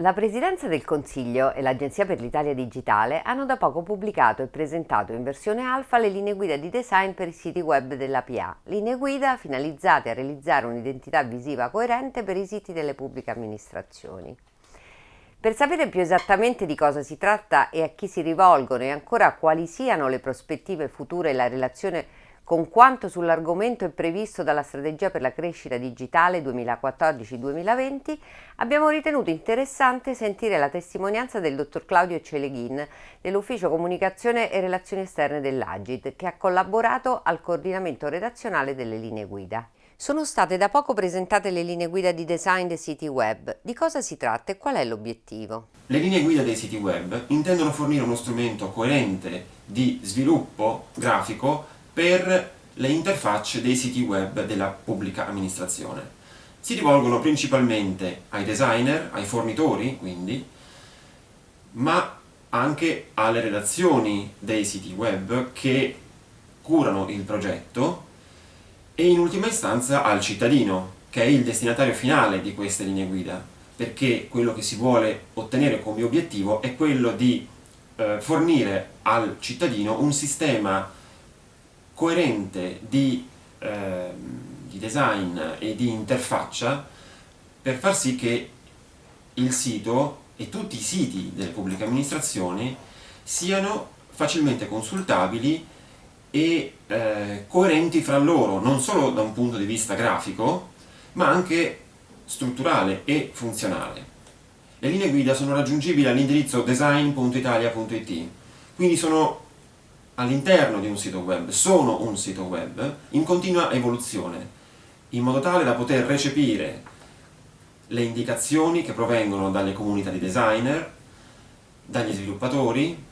La Presidenza del Consiglio e l'Agenzia per l'Italia Digitale hanno da poco pubblicato e presentato in versione alfa le linee guida di design per i siti web della PA, linee guida finalizzate a realizzare un'identità visiva coerente per i siti delle pubbliche amministrazioni. Per sapere più esattamente di cosa si tratta e a chi si rivolgono e ancora quali siano le prospettive future e la relazione con quanto sull'argomento è previsto dalla Strategia per la crescita digitale 2014-2020, abbiamo ritenuto interessante sentire la testimonianza del dottor Claudio Celeghin dell'Ufficio Comunicazione e Relazioni Esterne dell'Agid, che ha collaborato al coordinamento redazionale delle linee guida. Sono state da poco presentate le linee guida di design dei siti web. Di cosa si tratta e qual è l'obiettivo? Le linee guida dei siti web intendono fornire uno strumento coerente di sviluppo grafico per le interfacce dei siti web della pubblica amministrazione. Si rivolgono principalmente ai designer, ai fornitori quindi, ma anche alle redazioni dei siti web che curano il progetto e in ultima istanza al cittadino, che è il destinatario finale di queste linee guida, perché quello che si vuole ottenere come obiettivo è quello di eh, fornire al cittadino un sistema coerente di, eh, di design e di interfaccia per far sì che il sito e tutti i siti delle pubbliche amministrazioni siano facilmente consultabili e eh, coerenti fra loro, non solo da un punto di vista grafico, ma anche strutturale e funzionale. Le linee guida sono raggiungibili all'indirizzo design.italia.it, quindi sono all'interno di un sito web, sono un sito web in continua evoluzione, in modo tale da poter recepire le indicazioni che provengono dalle comunità di designer, dagli sviluppatori,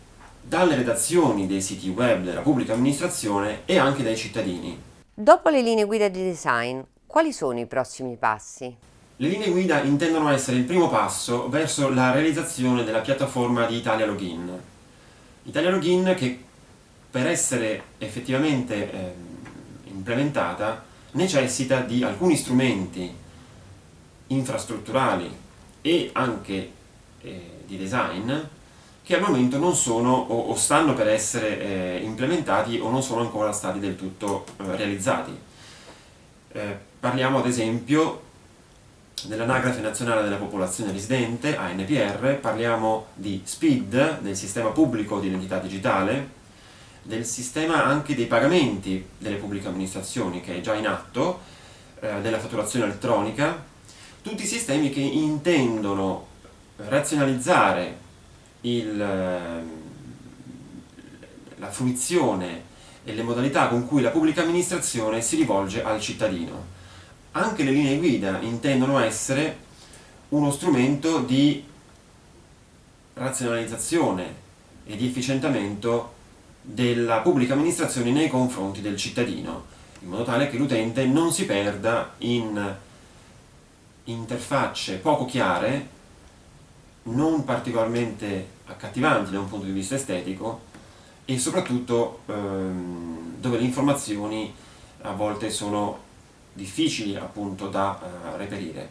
dalle redazioni dei siti web della pubblica amministrazione e anche dai cittadini. Dopo le linee guida di design, quali sono i prossimi passi? Le linee guida intendono essere il primo passo verso la realizzazione della piattaforma di Italia Login. Italia Login che per essere effettivamente eh, implementata necessita di alcuni strumenti infrastrutturali e anche eh, di design che al momento non sono o, o stanno per essere eh, implementati o non sono ancora stati del tutto eh, realizzati. Eh, parliamo ad esempio dell'Anagrafe Nazionale della Popolazione Residente, ANPR, parliamo di SPID, del Sistema Pubblico di Identità Digitale, del sistema anche dei pagamenti delle pubbliche amministrazioni che è già in atto, eh, della fatturazione elettronica, tutti sistemi che intendono razionalizzare il, eh, la fruizione e le modalità con cui la pubblica amministrazione si rivolge al cittadino. Anche le linee guida intendono essere uno strumento di razionalizzazione e di efficientamento della pubblica amministrazione nei confronti del cittadino, in modo tale che l'utente non si perda in interfacce poco chiare, non particolarmente accattivanti da un punto di vista estetico e soprattutto ehm, dove le informazioni a volte sono difficili appunto da eh, reperire.